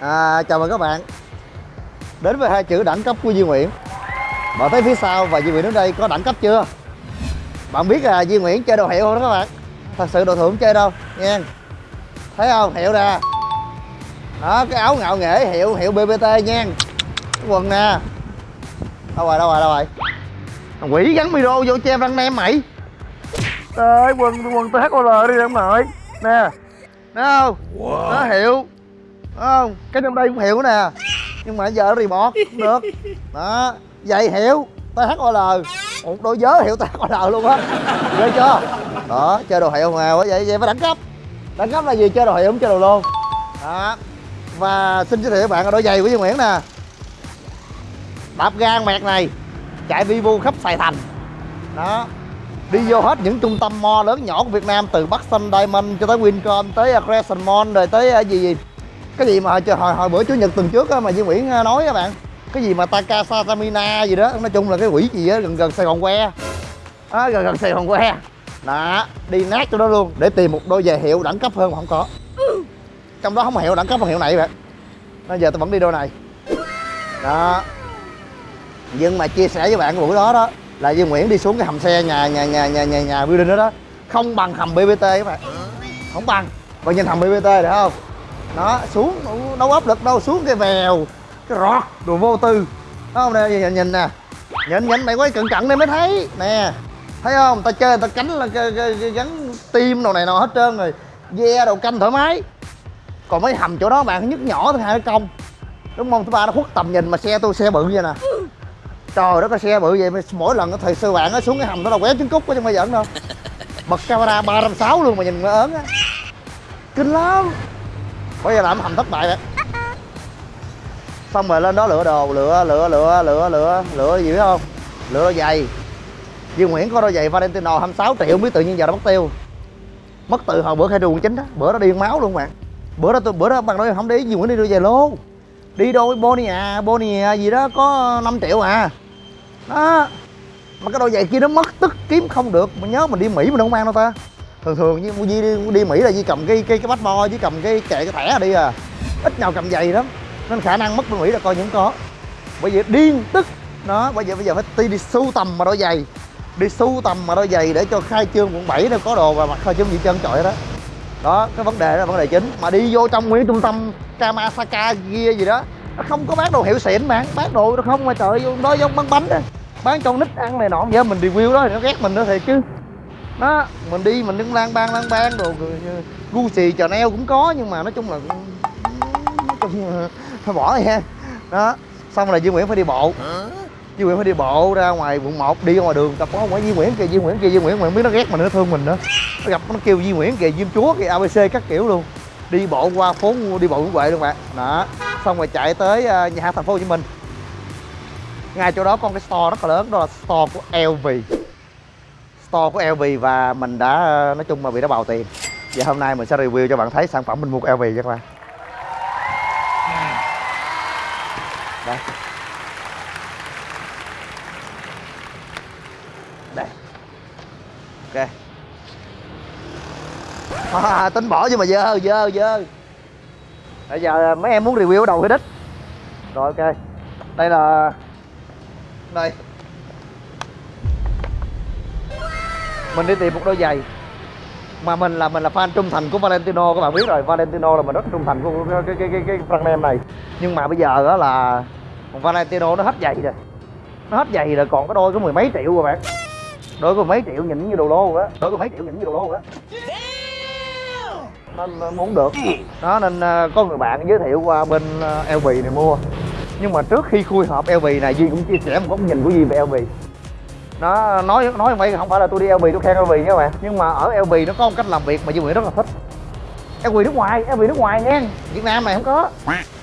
à, chào mừng các bạn. Đến với hai chữ đẳng cấp của Duy Nguyễn. Bạn thấy phía sau và Duy Nguyễn đến đây có đẳng cấp chưa? Bạn biết là Duy Nguyễn chơi đồ hiệu không đó các bạn? Thật sự đồ thượng chơi đâu nha thấy không? Hiệu nè đó cái áo ngạo nghễ hiệu hiệu BBT nha cái quần nè. Đâu rồi đâu rồi đâu rồi? Thằng quỷ gắn micro vô che răng nem mày. Trời quần quần THOL đi em nội Nè. Thấy không? Wow. Nó hiệu không? Cái trong đây cũng hiểu nè. Nhưng mà giờ nó remote cũng được. Đó Giày hiệu THOL Một đôi giớ hiệu THOL luôn á. Ghê chưa? Đó, chơi đồ hiệu mà vậy vậy phải đẳng cấp Đẳng cấp là gì? Chơi đồ hiệu không chơi đồ luôn. Đó. Và xin giới thiệu các bạn là đôi giày của Duy Nguyễn nè. Đạp gan mẹt này. Chạy vi vu khắp Sài Thành. Đó. Đi vô hết những trung tâm mall lớn nhỏ của Việt Nam, từ Bắc Sun Diamond cho tới Wincom, tới Crescent Mall, rồi tới ờ, gì gì? Cái gì mà hồi hồi bữa chủ nhật tuần trước á, mà Duy Nguyễn à, nói các bạn cái gì mà Takasa Tamina gì đó nói chung là cái quỷ gì á gần gần Sài Gòn que. À, gần gần Sài Gòn que. Đó đi nát cho đó luôn để tìm một đôi giày hiệu đẳng cấp hơn mà không có. Trong đó không hiệu đẳng cấp bằng hiệu này vậy bây giờ tôi vẫn đi đôi này. Đó. Nhưng mà chia sẻ với bạn cái buổi đó đó là Duy Nguyễn đi xuống cái hầm xe nhà nhà nhà nhà nhà nhà building đó đó không bằng hầm BBT các bạn. Không bằng. Bạn nhìn hầm BBT được không? Đó xuống đâu áp lực đâu xuống cái vèo cái rọt đồ vô tư. Đó không nè nhìn, nhìn nè. Nhìn nhìn mày quay cận cận đây mới thấy. Nè thấy không? Ta chơi ta cánh là gắn tim đồ này nọ hết trơn rồi. Ve đầu canh thoải mái. Còn mấy hầm chỗ đó bạn nhức nhỏ thứ hai cái công đúng không? Thứ ba nó khuất tầm nhìn mà xe tôi xe bự vậy nè. Trời đất cái xe bự vậy mỗi lần thời sư bạn nó xuống cái hầm nó là quéo trứng cút chứ không phải giỡn đâu. Bật camera ba trăm sáu luôn mà nhìn nó ớn á. Kinh lắm bây giờ làm hầm thất bại vậy? Xong rồi lên đó lựa đồ, lựa lựa lựa lựa lựa lựa gì biết không? Lựa đôi giày. Dương Nguyễn có đôi giày Valentino 26 triệu, không biết tự nhiên giờ nó mất tiêu. Mất từ hồi bữa khai đường chính đó, bữa đó điên máu luôn bạn. Bữa đó tôi, bữa đó bằng nói không để dương Nguyễn đi đôi giày lô. Đi đôi Bonia Bonia gì đó có 5 triệu à. Đó. Mà cái đôi giày kia nó mất, tức kiếm không được. Mà nhớ mình đi mỹ mình không mang đâu ta thường thường như di đi, đi mỹ là di cầm cái cái cái bát bo với cầm cái kệ cái thẻ đi à. Ít nào cầm giày lắm nên khả năng mất bên mỹ là coi những có. Bởi vì điên tức nó bây giờ bây giờ phải đi, đi sưu tầm mà đôi giày. Đi sưu tầm mà đôi giày để cho khai trương quận 7 nó có đồ và mặc khai trương gì chân trọi đó. Đó cái vấn đề đó là vấn đề chính. Mà đi vô trong nguyên trung tâm Kamasaka kia gì đó nó không có bán đồ hiệu xịn mà bán đồ nó không mà trời vô đó giống bán bánh đó. Bán cho nít ăn này nọ vậy mình review đó thì nó ghét mình nữa thiệt chứ đó mình đi mình đứng lang bang lang bang đồ Gucci Chanel cũng có nhưng mà nói chung là nói chung thôi bỏ đi ha. Đó xong rồi Duy Nguyễn phải đi bộ. Duy Nguyễn phải đi bộ ra ngoài quận 1 đi ra ngoài đường tập có không phải Duy Nguyễn kìa Duy Nguyễn kia Duy Nguyễn mà không biết nó ghét mình nó thương mình nữa. Nó gặp nó kêu Duy Nguyễn kìa Diêm Chúa kìa ABC các kiểu luôn. Đi bộ qua phố đi bộ Nguyễn Huệ luôn bạn. Đó xong rồi chạy tới ờ, nhà thành phố Hồ Chí Minh. Ngay chỗ đó một cái store rất là lớn đó là store của LV store của LV và mình đã nói chung mà bị đã bào tiền. Và hôm nay mình sẽ review cho bạn thấy sản phẩm mình mua của LV cho các bạn. Đây. Đây. Ok. À, tính bỏ nhưng mà dơ dơ dơ. Bây giờ mấy em muốn review ở đầu cái đích. Rồi ok. Đây là đây. Mình đi tìm một đôi giày. Mà mình là mình là fan trung thành của Valentino, các bạn biết rồi. Valentino là mình rất trung thành của cái cái cái cái brand name này. Nhưng mà bây giờ đó là Valentino nó hết giày rồi. Nó hết giày rồi, còn cái đôi có mười mấy triệu rồi bạn. Đôi có mấy triệu nhìn như đồ lô á. Đôi có mấy triệu nhìn như đồ lô á. Nên muốn được. Đó, nên à, có người bạn giới thiệu qua bên à, LV này mua. Nhưng mà trước khi khui hộp LV này, Duy cũng chia sẻ một góc nhìn của Duy về LV nó nói nói vậy không phải là tôi đi LV tôi khen LV nha các bạn. Nhưng mà ở LV nó có một cách làm việc mà Duy Nguyễn rất là thích. LV nước ngoài LV nước ngoài nha. Việt Nam này không có.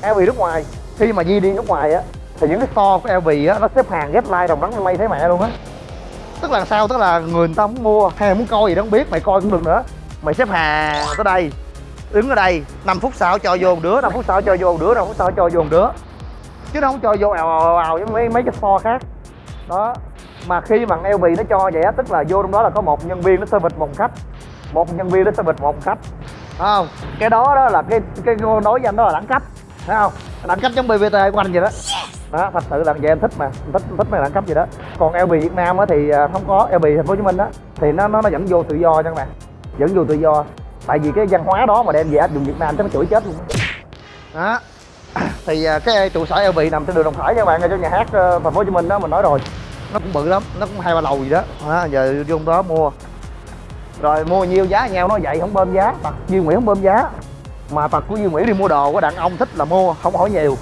LV nước ngoài. Khi mà Duy đi nước ngoài á, thì những cái store của LV á, nó xếp hàng ghép like đồng đắng mây thấy mẹ luôn á. Tức là sao? Tức là người ta muốn mua hay muốn coi gì đó không biết, mày coi cũng được nữa. Mày xếp hàng tới đây, đứng ở đây 5 phút sau cho vô một đứa 5 phút sau cho vô một đứa 5 phút sau cho vô một đứa. Chứ nó không cho vô ào ào ào với mấy mấy cái store khác. Đó mà khi mà LV nó cho vậy á, tức là vô trong đó là có một nhân viên nó service một khách. Một nhân viên nó service một khách. Thấy không? Cái đó đó là cái cái nói với anh đó là đẳng cấp. Thấy không? Đẳng cấp giống BVT của anh vậy đó. Đó, thật sự là vậy em thích mà em thích em thích mấy đẳng cấp gì đó. Còn LB Việt Nam á thì à, không có. LB thành phố Hồ Chí Minh đó thì nó nó nó dẫn vô tự do nha các bạn. Dẫn vô tự do. Tại vì cái văn hóa đó mà đem về áp dụng Việt Nam chắc nó chửi chết luôn đó. Thì à, cái trụ sở LB nằm trên đường Đồng Khởi nha các bạn ở trong nhà hát ờ, thành phố Hồ Chí Minh đó, mình nói rồi nó cũng bự lắm nó cũng hai ba lầu gì đó, đó giờ vô đó mua. Rồi mua nhiêu giá nhau nó vậy không bơm giá. Tật Duy Nguyễn không bơm giá. Mà tật của Duy Nguyễn đi mua đồ của đàn ông thích là mua không hỏi nhiều.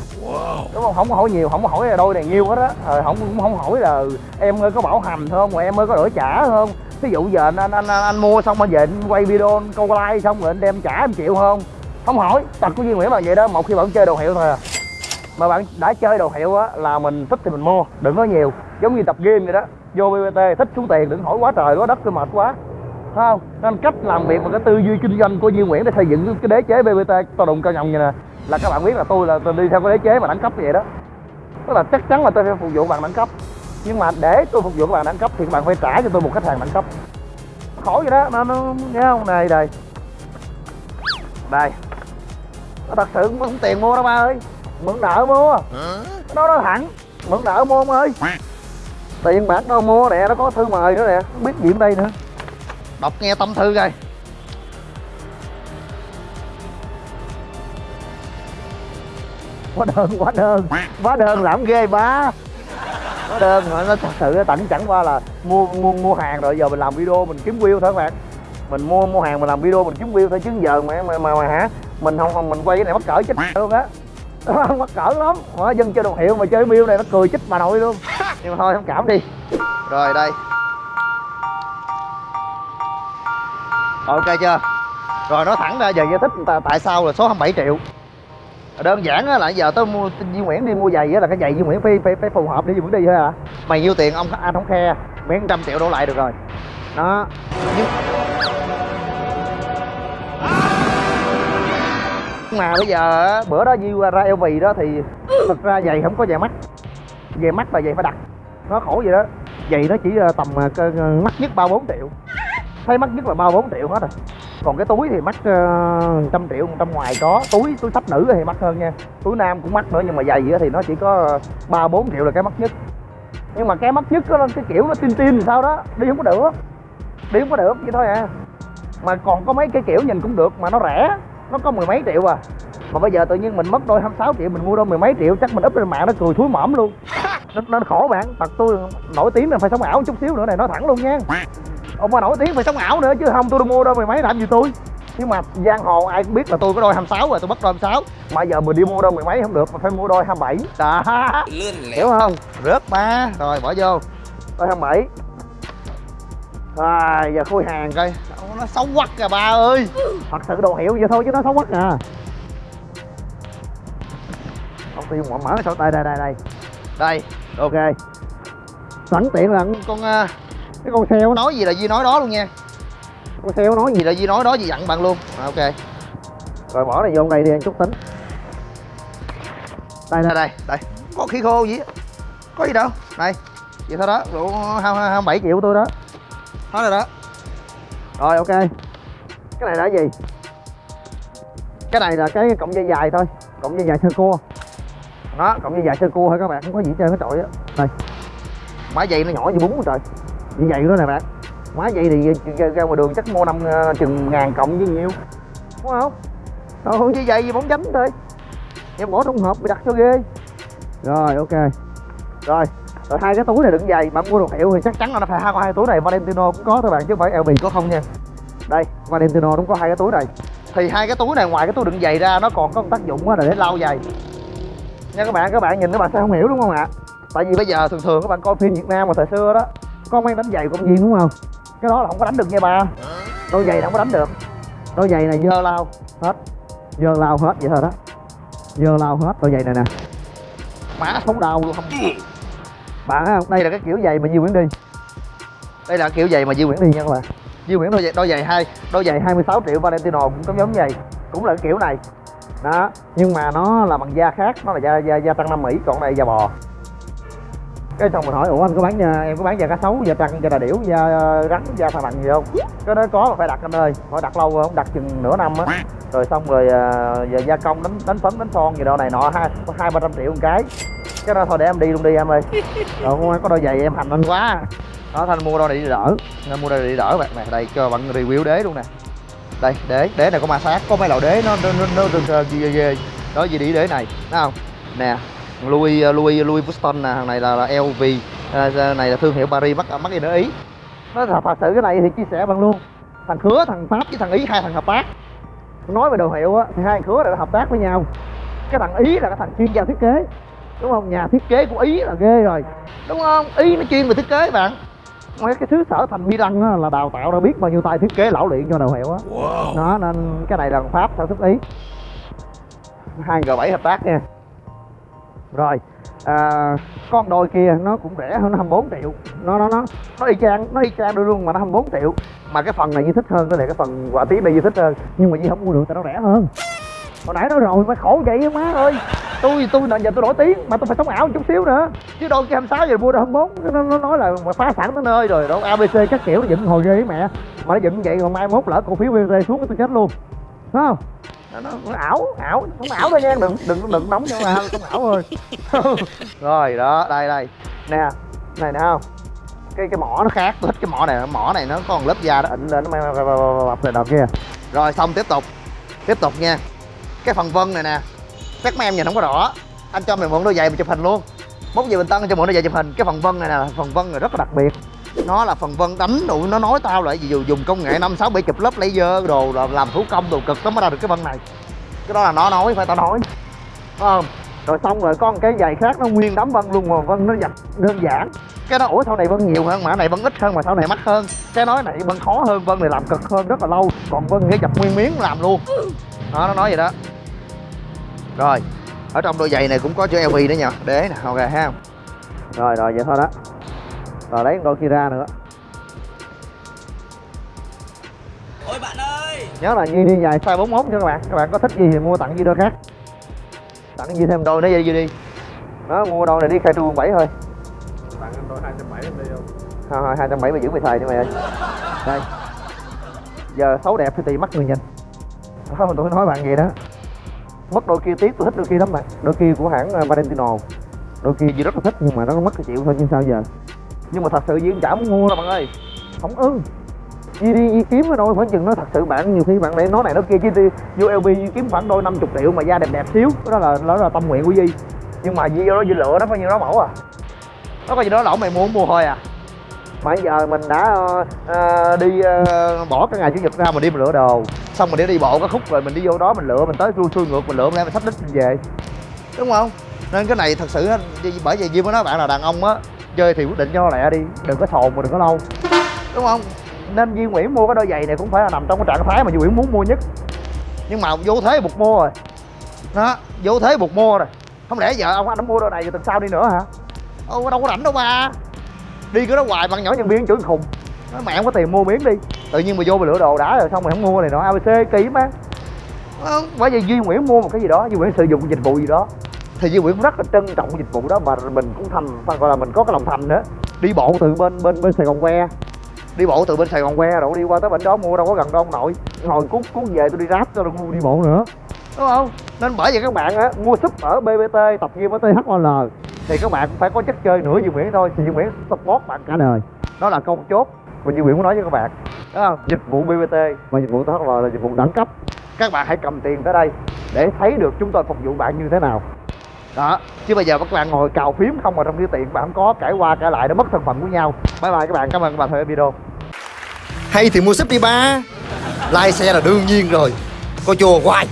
Đúng không? Không có hỏi nhiều không có hỏi là đôi này nhiêu hết á. Rồi không cũng không hỏi là em ơi có bảo hành không rồi em ơi có đổi trả không. Ví dụ giờ anh anh anh, anh mua xong anh về anh quay video câu like xong rồi anh đem trả em chịu không? Không hỏi. Tật của Duy Nguyễn là vậy đó một khi bạn chơi đồ hiệu thôi à mà bạn đã chơi đồ hiệu á là mình thích thì mình mua đừng có nhiều. Giống như tập game vậy đó vô BBT thích xuống tiền đừng hỏi quá trời quá đất tôi mệt quá. Thấy không? Nên cách làm việc và cái tư duy kinh doanh của Duy Nguyễn để xây dựng cái đế chế BBT to đùng cao nhồng như nè. Là các bạn biết là tôi là tôi đi theo cái đế chế mà đẳng cấp vậy đó. Tức là chắc chắn là tôi phải phục vụ bạn đẳng cấp. Nhưng mà để tôi phục vụ các bạn đẳng cấp thì các bạn phải trả cho tôi một khách hàng đẳng cấp. Khổ vậy đó nó, nó nghe không? Này đây. Đây. Nó thật sự không tiền mua đâu ba ơi mượn nợ mua nó nói thẳng mượn nợ mua ông ơi. Tiền bạc đâu mua nè nó có thư mời nữa nè không biết gì ở đây nữa. Đọc nghe tâm thư coi. Quá đơn quá đơn. Quá đơn làm ghê ba quá đơn mà nó thật sự tặng chẳng qua là mua mua mua hàng rồi giờ mình làm video mình kiếm view thôi các bạn mình mua mua hàng mình làm video mình kiếm view thôi chứ giờ mà mà mà, mà hả? Mình không không mình quay cái này mắc cỡ chết luôn á mắc cỡ lắm. Mà dân chơi đồ hiệu mà chơi miêu này nó cười chích bà nội luôn. Nhưng mà thôi thông cảm đi. Rồi đây. Ok chưa? Rồi nói thẳng ra giờ giải thích tại- sao là số 27 triệu. Đơn giản á là giờ tao mua Duy Nguyễn đi mua giày á là cái giày Duy Nguyễn phải phải, phải phù hợp để Duy Nguyễn đi thôi à mày nhiêu tiền ông anh không khe miễn trăm triệu đổ lại được rồi. Đó. Nhưng mà bây giờ bữa đó Duy ra LV đó thì thực ra giày không có giày mắt. Giày mắt là giày phải đặt. Nó khổ vậy đó. Giày nó chỉ ờ, tầm ờ, mắc nhất ba bốn triệu. Thấy mắc nhất là ba bốn triệu hết rồi. Còn cái túi thì mắc uh, ờ, trăm triệu trăm ngoài có. Túi túi sách nữ thì mắc hơn nha. Túi nam cũng mắc nữa nhưng mà giày thì nó chỉ có ba bốn triệu là cái mắc nhất. Nhưng mà cái mắc nhất đó, cái kiểu nó tin tin sao đó. Đi không có được. Đi không có được vậy thôi à. Mà còn có mấy cái kiểu nhìn cũng được mà nó rẻ nó có mười mấy triệu à. Mà bây giờ tự nhiên mình mất đôi 26 triệu mình mua đôi mười mấy triệu chắc mình up lên mạng nó cười thúi mõm luôn. Nó, nó khổ bạn. Tật tôi nổi tiếng là phải sống ảo chút xíu nữa này nói thẳng luôn nha. Ông mà nổi tiếng phải sống ảo nữa chứ không tôi mua đôi mười mấy làm gì tôi? Nhưng mà giang hồ ai cũng biết là tôi có đôi 26 rồi tôi bắt đôi 26 mà giờ mình đi mua đôi mười mấy không được mà phải mua đôi 27 đó hiểu không? Rớt ba rồi bỏ vô. Đôi 27 à giờ khui hàng coi nó xấu quắc à ba ơi. Thật sự đồ hiệu vậy thôi chứ nó xấu quắc à. Ông tiêu mở mở sao? Đây đây đây đây. Đây. Ok. Sẵn tiện là con à, cái con xeo nói gì là Duy nói đó luôn nha. Con xeo nói gì? Là Duy nói đó Duy dặn bạn luôn. À, ok. Rồi bỏ này vô đây đi anh chút tính. Đây đây. Đây đây có khí khô gì có gì đâu. Đây. Vậy thôi đó. Đủ hai bảy triệu tôi đó. Hết rồi đó rồi ok. Cái này là gì? Cái này là cái cọng dây dài thôi. Cọng dây dài sơ cua. Đó cọng dây dài sơ cua thôi các bạn không có gì chơi hết trọi á. Đây. Má dây nó nhỏ như bún rồi trời. Như vậy đó nè bạn. Má dây thì ra, ra ngoài đường chắc mua năm ờ, chừng ngàn cộng với nhiêu đúng không? Rồi không chỉ dây gì bóng chánh thôi. Em bỏ trong hộp bị đặt cho ghê. Rồi ok. Rồi rồi hai cái túi này đựng giày mà mua đồ hiệu thì chắc chắn là nó phải hai hai túi này. Valentino cũng có thôi bạn, chứ không phải LV có không nha. Đây, Valentino cũng có hai cái túi này. Thì hai cái túi này, ngoài cái túi đựng giày ra, nó còn có một tác dụng là để lau giày. Nha các bạn các bạn nhìn các bạn sẽ không hiểu đúng không ạ? Tại vì bây giờ thường thường các bạn coi phim Việt Nam mà thời xưa đó, có mấy đánh giày công viên đúng không? Cái đó là không có đánh được nha ba. Đôi giày là không có đánh được. Đôi giày này dơ lau hết. Dơ lau hết vậy thôi đó. Dơ lau hết đôi giày này nè. Má sống đau luôn. không bạn thấy không? Đây là cái kiểu giày mà Duy Nguyễn đi. Đây là kiểu giày mà Duy Nguyễn đi nha các bạn. Duy Nguyễn đôi giày đôi giày hai đôi giày 26 triệu Valentino cũng giống giống giày cũng là cái kiểu này. Đó nhưng mà nó là bằng da khác nó là da da, da tăng Nam Mỹ còn đây da bò cái xong mình hỏi ủa anh có bán nhà em có bán da cá sấu da trăng da đà điểu da ờ, rắn da thằn lằn gì không cái đó có mà phải đặt anh ơi phải đặt lâu không đặt chừng nửa năm á rồi xong rồi ờ, giờ gia công đánh đánh phấn đánh son gì đâu này nọ hai hai ba trăm triệu một cái cái đó thôi để em đi luôn đi em ơi rồi không có đôi giày em hành anh quá đó thanh mua đôi này đi đỡ nên mua đôi này đi đỡ bạn nè đây cho bạn review đế luôn nè đây đế đế này có ma sát có mấy lò đế nó nó nó nó nó ghê ghê đó gì đi đế này thấy không nè Louis Louis Louis Vuitton nè thằng này là, là LV à, này là thương hiệu Paris mắc mắc gì nữa ý. Nó thật, thật sự cái này thì chia sẻ bằng luôn. Thằng khứa thằng pháp với thằng ý hai thằng hợp tác. Nói về đồ hiệu á thì hai thằng khứa là hợp tác với nhau. Cái thằng ý là cái thằng chuyên gia thiết kế. Đúng không? Nhà thiết kế của ý là ghê rồi. Đúng không? Ý nó chuyên về thiết kế bạn. Mấy cái thứ sở thành mi đăng á, là đào tạo ra biết bao nhiêu tay thiết kế lão luyện cho đồ hiệu á. Đó nên cái này là thằng pháp sản xuất ý. Hai g 7 hợp tác nha rồi à, con đôi kia nó cũng rẻ hơn nó 24 triệu. Nó nó nó nó y chang nó y chang đôi luôn mà nó 24 triệu. Mà cái phần này như thích hơn cái này cái phần quả tí này như thích hơn. Nhưng mà Di không mua được tại nó rẻ hơn. Hồi nãy nói rồi mà khổ vậy má ơi. Tôi tôi giờ tôi nổi tiếng mà tôi phải sống ảo chút xíu nữa. Chứ đôi kia 26 giờ mua được 24 nó, nó nói là mà phá sản tới nơi rồi đâu abc các kiểu nó dựng hồi ghê với mẹ. Mà nó dựng vậy rồi mai mốt lỡ cổ phiếu BT xuống tôi chết luôn. Phải không? Nó, nó, nó ảo ảo không ảo thôi nha đừng đừng đừng nóng cho mà không ảo thôi. Rồi đó đây đây. Nè này nè không? Cái cái mỏ nó khác tôi thích cái mỏ này mỏ này nó còn lớp da nó ịn lên nó mang bập này đợt kia rồi xong tiếp tục. Tiếp tục nha. Cái phần vân này nè. Chắc mấy em nhìn không có rõ. Anh cho mày mượn đôi giày mà chụp hình luôn. Mốt về bình tân anh cho mượn đôi giày chụp hình. Cái phần vân này nè phần vân này rất là đặc biệt nó là phần vân đánh đủ nó nói tao là dù dùng công nghệ năm sáu bảy chụp lớp laser đồ là làm thủ công đồ cực lắm mới ra được cái vân này. Cái đó là nó nói phải tao nói. Phải không? Rồi xong rồi có một cái giày khác nó nguyên đám vân luôn mà vân nó dập đơn giản. Cái đó ủa sau này vân nhiều hơn mà cái này vân ít hơn mà sau này mắc hơn. Cái nói này vân khó hơn vân này làm cực hơn rất là lâu còn vân phải dập nguyên miếng làm luôn. Đó nó nói vậy đó. Rồi ở trong đôi giày này cũng có chữ LV nữa nha đế nè ok ha. Rồi rồi vậy thôi đó rồi lấy đôi kia ra nữa. Ôi bạn ơi! Nhớ là Duy đi dài size 41 cho các bạn. Các bạn có thích gì thì mua tặng Duy đôi khác. Tặng Duy thêm? Đôi nữa Duy đi? Đó mua đôi này đi khai trương 7 thôi. Tặng anh đôi 270 em đi không? thôi hai bảy mươi giữ mày thầy đi mày ơi. Đây. Giờ xấu đẹp thì tùy mắt người nhìn. Đó, tôi nói bạn vậy đó. Mất đôi kia tiếc tôi thích đôi kia lắm bạn đôi kia của hãng uh, Valentino. Đôi kia gì rất là thích nhưng mà nó mất cái chịu thôi nhưng sao giờ nhưng mà thật sự Duy cũng chả muốn mua đâu bạn ơi. Không ưng. Đi đi Duy kiếm cái đôi khoảng chừng nó thật sự bạn nhiều khi bạn để nói này nó kia chứ đi vô lb kiếm khoảng đôi 50 triệu mà da đẹp đẹp xíu. Đó là đó là tâm nguyện của di nhưng mà di vô đó di lựa nó bao nhiêu đó mẫu à. Nó có gì đó lỗ mày muốn mua thôi à. Mà giờ mình đã uh, đi uh, bỏ cái ngày chủ nhật ra mình đi mình lựa đồ. Xong mình đi đi bộ cái khúc rồi mình đi vô đó mình lựa mình tới xuôi xuôi ngược mình lựa mình ra mình sắp đích mình về. Đúng không? Nên cái này thật sự bởi vì di mới nói bạn là đàn ông á chơi thì quyết định cho lẹ đi đừng có sồn mà đừng có lâu. Đúng không? Nên Duy Nguyễn mua cái đôi giày này cũng phải là nằm trong cái trạng thái mà Duy Nguyễn muốn mua nhất. Nhưng mà vô thế buộc mua rồi. Đó vô thế buộc mua rồi. Không lẽ giờ ông anh đã mua đôi này rồi tuần sau đi nữa hả? Ô đâu có rảnh đâu ba. Đi cái đó hoài bằng nhỏ nhân viên chửi khùng. Nói mẹ không có tiền mua miếng đi. Tự nhiên mà vô mà lựa đồ đã rồi xong rồi không mua này nọ abc kỳ Ờ, bởi vì duy nguyễn mua một cái gì đó duy nguyễn sử dụng dịch vụ gì đó thì duy nguyễn cũng rất là trân trọng dịch vụ đó mà mình cũng thành, phải gọi là mình có cái lòng thành nữa. Đi bộ từ bên bên bên sài gòn que. Đi bộ từ bên sài gòn que rồi đi qua tới bên đó mua, đâu có gần đâu ông nội. Ngồi cuốn cuốn về tôi đi ráp cho rồi đi bộ nữa. Đúng không? Nên bởi vậy các bạn á, mua súp ở bbt tập gym ở thol thì các bạn cũng phải có chất chơi nữa, Duy Nguyễn thôi. Thì Duy Nguyễn support bạn cả đời. Đó là câu chốt mà Duy Nguyễn muốn nói với các bạn. Đúng không? Dịch vụ BBT và dịch vụ THOL là dịch vụ đẳng cấp. Các bạn hãy cầm tiền tới đây để thấy được chúng tôi phục vụ bạn như thế nào đó, chứ bây giờ các bạn ngồi cào phím không mà trong cái tiền bạn không có cãi qua cãi lại nó mất thân phận của nhau. Bye bye các bạn, cảm ơn các bạn theo video. Hay thì mua súp đi ba. Like xe là đương nhiên rồi. Coi chùa hoài.